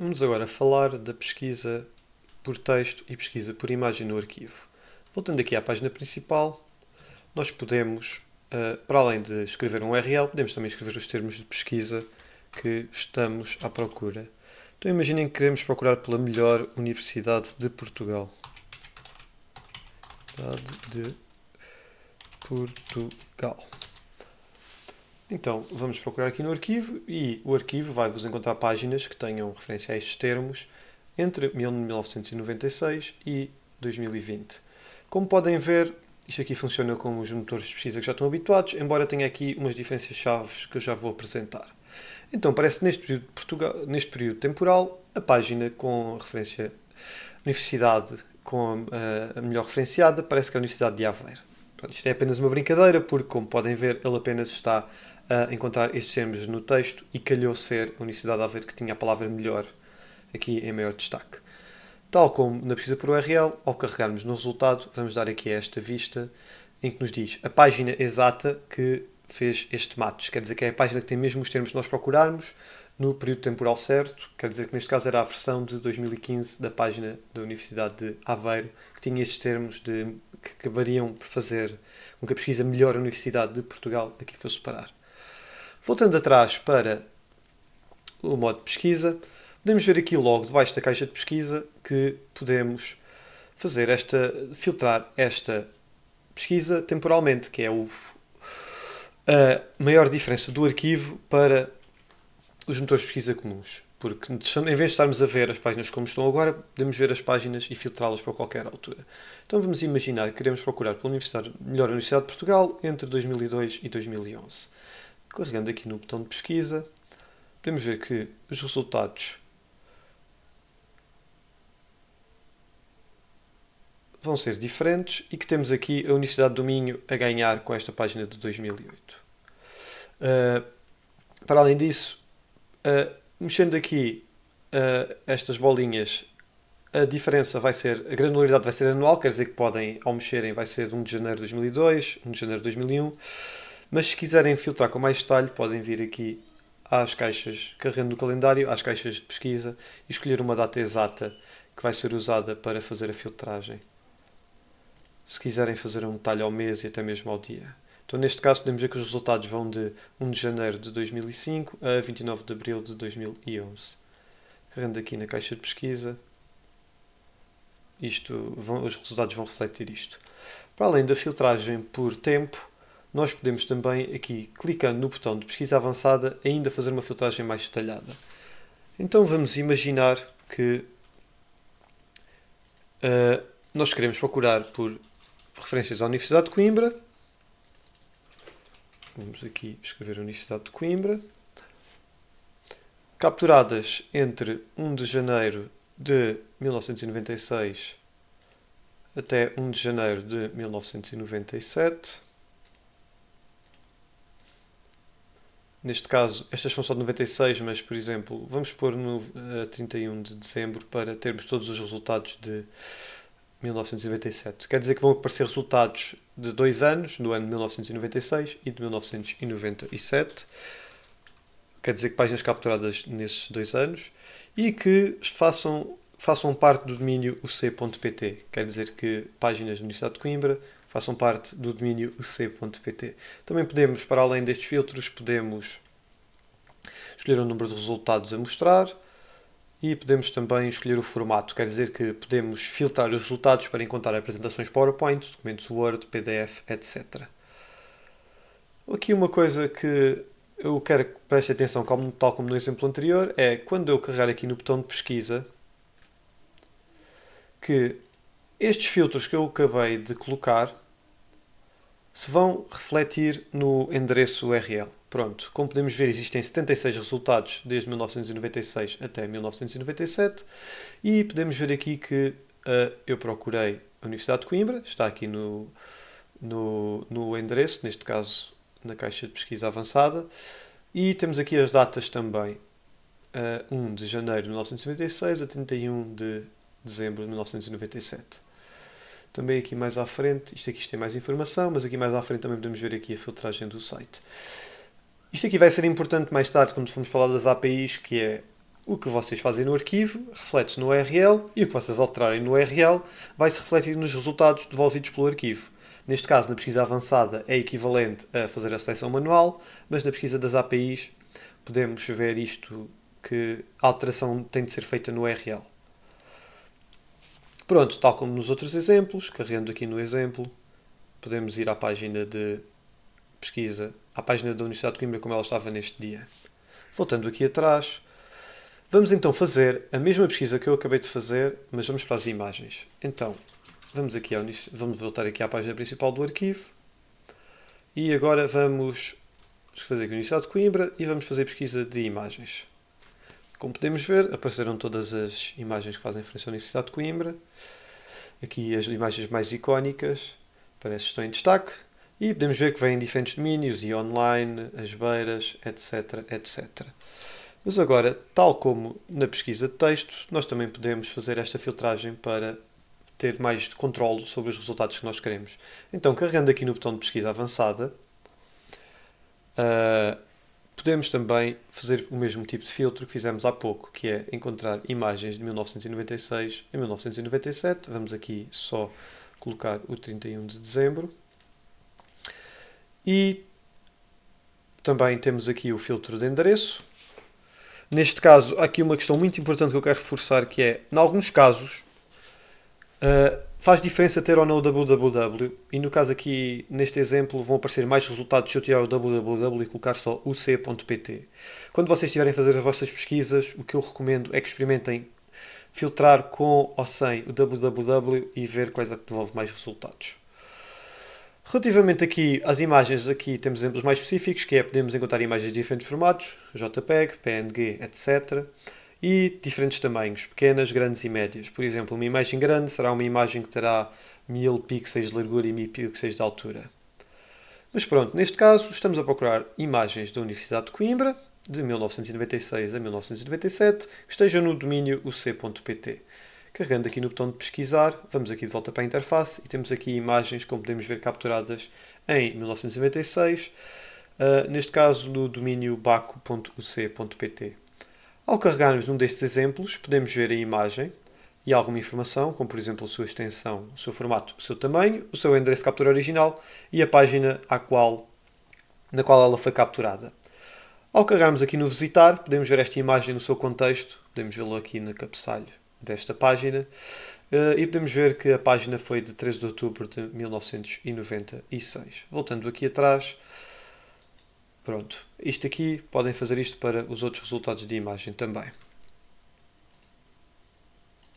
Vamos agora falar da pesquisa por texto e pesquisa por imagem no arquivo. Voltando aqui à página principal, nós podemos, eh, para além de escrever um URL, podemos também escrever os termos de pesquisa que estamos à procura. Então imaginem que queremos procurar pela melhor Universidade de Portugal. Universidade de Portugal. Então, vamos procurar aqui no arquivo e o arquivo vai-vos encontrar páginas que tenham referência a estes termos entre 1996 e 2020. Como podem ver, isto aqui funciona como os motores de pesquisa que já estão habituados, embora tenha aqui umas diferenças chaves que eu já vou apresentar. Então, parece neste período, Portugal, neste período temporal, a página com a referência Universidade com a, a melhor referenciada parece que é a Universidade de Aveiro. Isto é apenas uma brincadeira, porque, como podem ver, ele apenas está a encontrar estes termos no texto e calhou ser a Universidade de Aveiro que tinha a palavra melhor aqui em maior destaque. Tal como na pesquisa por URL, ao carregarmos no resultado, vamos dar aqui esta vista em que nos diz a página exata que fez este match. Quer dizer que é a página que tem mesmo os termos que nós procurarmos no período temporal certo. Quer dizer que neste caso era a versão de 2015 da página da Universidade de Aveiro, que tinha estes termos de, que acabariam por fazer com que a pesquisa melhor a Universidade de Portugal aqui fosse parar. Voltando atrás para o modo de pesquisa, podemos ver aqui logo debaixo da caixa de pesquisa que podemos fazer esta, filtrar esta pesquisa temporalmente, que é o, a maior diferença do arquivo para os motores de pesquisa comuns. Porque em vez de estarmos a ver as páginas como estão agora, podemos ver as páginas e filtrá-las para qualquer altura. Então vamos imaginar que queremos procurar pela universidade, melhor Universidade de Portugal entre 2002 e 2011. Carregando aqui no botão de pesquisa, podemos ver que os resultados vão ser diferentes e que temos aqui a Universidade do Minho a ganhar com esta página de 2008. Uh, para além disso, uh, mexendo aqui uh, estas bolinhas, a diferença vai ser, a granularidade vai ser anual, quer dizer que podem, ao mexerem, vai ser de 1 de janeiro de 2002, 1 de janeiro de 2001, mas se quiserem filtrar com mais detalhe, podem vir aqui às caixas, carregando no calendário, às caixas de pesquisa e escolher uma data exata que vai ser usada para fazer a filtragem. Se quiserem fazer um detalhe ao mês e até mesmo ao dia. Então, neste caso, podemos ver que os resultados vão de 1 de janeiro de 2005 a 29 de abril de 2011. Carregando aqui na caixa de pesquisa, isto, vão, os resultados vão refletir isto. Para além da filtragem por tempo, nós podemos também, aqui, clicando no botão de pesquisa avançada, ainda fazer uma filtragem mais detalhada. Então vamos imaginar que uh, nós queremos procurar por referências à Universidade de Coimbra. Vamos aqui escrever Universidade de Coimbra. Capturadas entre 1 de janeiro de 1996 até 1 de janeiro de 1997. Neste caso, estas são só de 96, mas, por exemplo, vamos pôr no uh, 31 de dezembro para termos todos os resultados de 1997. Quer dizer que vão aparecer resultados de dois anos, do ano de 1996 e de 1997. Quer dizer que páginas capturadas nesses dois anos e que façam, façam parte do domínio uc.pt. Quer dizer que páginas da Universidade de Coimbra façam parte do domínio uc.pt. Também podemos, para além destes filtros, podemos escolher o número de resultados a mostrar e podemos também escolher o formato, quer dizer que podemos filtrar os resultados para encontrar apresentações PowerPoint, documentos Word, PDF, etc. Aqui uma coisa que eu quero que preste atenção, como, tal como no exemplo anterior, é quando eu carregar aqui no botão de pesquisa, que estes filtros que eu acabei de colocar se vão refletir no endereço URL. Pronto, como podemos ver, existem 76 resultados desde 1996 até 1997 e podemos ver aqui que uh, eu procurei a Universidade de Coimbra, está aqui no, no, no endereço, neste caso na caixa de pesquisa avançada, e temos aqui as datas também, uh, eh, 1 de janeiro de 1996 a 31 de dezembro de 1997. Também aqui mais à frente, isto aqui tem mais informação, mas aqui mais à frente também podemos ver aqui a filtragem do site. Isto aqui vai ser importante mais tarde quando formos falar das APIs, que é o que vocês fazem no arquivo reflete-se no URL e o que vocês alterarem no URL vai se refletir nos resultados devolvidos pelo arquivo. Neste caso, na pesquisa avançada, é equivalente a fazer a seleção manual, mas na pesquisa das APIs podemos ver isto que a alteração tem de ser feita no URL. Pronto, tal como nos outros exemplos, carregando aqui no exemplo, podemos ir à página de pesquisa, à página da Universidade de Coimbra como ela estava neste dia. Voltando aqui atrás, vamos então fazer a mesma pesquisa que eu acabei de fazer, mas vamos para as imagens. Então, vamos, aqui ao, vamos voltar aqui à página principal do arquivo e agora vamos fazer aqui a Universidade de Coimbra e vamos fazer pesquisa de imagens. Como podemos ver, apareceram todas as imagens que fazem referência à Universidade de Coimbra. Aqui as imagens mais icónicas, parece que estão em destaque. E podemos ver que vêm diferentes domínios, e online, as beiras, etc, etc. Mas agora, tal como na pesquisa de texto, nós também podemos fazer esta filtragem para ter mais controle sobre os resultados que nós queremos. Então, carregando aqui no botão de pesquisa avançada, uh, Podemos também fazer o mesmo tipo de filtro que fizemos há pouco, que é encontrar imagens de 1996 e 1997. Vamos aqui só colocar o 31 de dezembro. E também temos aqui o filtro de endereço. Neste caso, há aqui uma questão muito importante que eu quero reforçar, que é, em alguns casos, uh, Faz diferença ter ou não o www e no caso aqui, neste exemplo, vão aparecer mais resultados se eu tirar o www e colocar só o c.pt. Quando vocês estiverem a fazer as vossas pesquisas, o que eu recomendo é que experimentem filtrar com ou sem o www e ver quais é que devolve mais resultados. Relativamente aqui às imagens, aqui temos exemplos mais específicos, que é podemos encontrar imagens de diferentes formatos, JPEG, PNG, etc e diferentes tamanhos, pequenas, grandes e médias. Por exemplo, uma imagem grande será uma imagem que terá 1000 pixels de largura e 1000 pixels de altura. Mas pronto, neste caso estamos a procurar imagens da Universidade de Coimbra, de 1996 a 1997, que estejam no domínio uc.pt. Carregando aqui no botão de pesquisar, vamos aqui de volta para a interface e temos aqui imagens, como podemos ver, capturadas em 1996, uh, eh, neste caso no domínio baco.uc.pt. Ao carregarmos um destes exemplos, podemos ver a imagem e alguma informação, como por exemplo a sua extensão, o seu formato, o seu tamanho, o seu endereço de captura original e a página à qual, na qual ela foi capturada. Ao carregarmos aqui no visitar, podemos ver esta imagem no seu contexto, podemos vê-lo aqui no cabeçalho desta página, eh, e podemos ver que a página foi de 13 de outubro de 1996. Voltando aqui atrás, Pronto, isto aqui podem fazer isto para os outros resultados de imagem também.